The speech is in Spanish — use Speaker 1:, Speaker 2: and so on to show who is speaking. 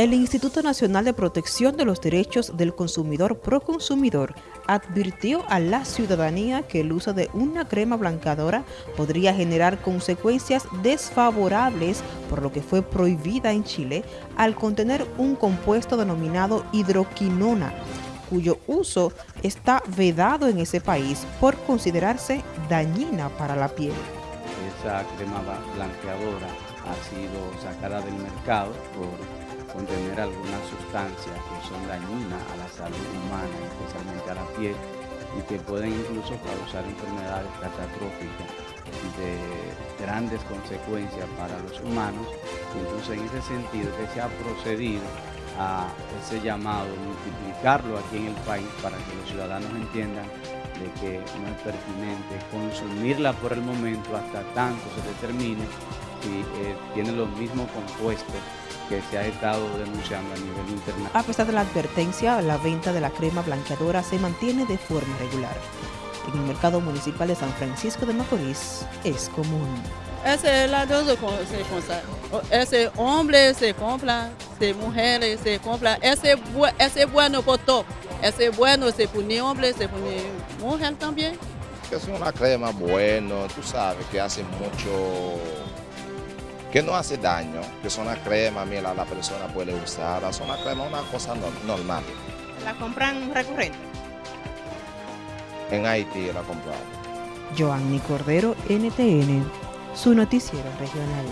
Speaker 1: El Instituto Nacional de Protección de los Derechos del Consumidor Proconsumidor advirtió a la ciudadanía que el uso de una crema blancadora podría generar consecuencias desfavorables, por lo que fue prohibida en Chile al contener un compuesto denominado hidroquinona, cuyo uso está vedado en ese país por considerarse dañina para la piel.
Speaker 2: Esa crema blanqueadora ha sido sacada del mercado por contener algunas sustancias que son dañinas a la salud humana, especialmente a la piel, y que pueden incluso causar enfermedades catastróficas de grandes consecuencias para los humanos. Incluso en ese sentido que se ha procedido a ese llamado, multiplicarlo aquí en el país para que los ciudadanos entiendan de que no es pertinente consumirla por el momento hasta tanto se determine si eh, tiene los mismos compuestos que se ha estado denunciando a nivel internacional.
Speaker 1: A pesar de la advertencia, la venta de la crema blanqueadora se mantiene de forma regular. En el mercado municipal de San Francisco de Macorís es común.
Speaker 3: Ese lado se compra, ese hombre se compra, ese mujer se compra, ese, ese bueno por todo, ese bueno se pone hombre, se pone mujer también.
Speaker 4: Es una crema buena, tú sabes que hace mucho que no hace daño, que es una crema, mira, la persona puede usar, es una crema, una cosa normal.
Speaker 5: ¿La compran recurrente?
Speaker 4: En Haití la compramos.
Speaker 1: Joanny Cordero, NTN, su noticiero regional.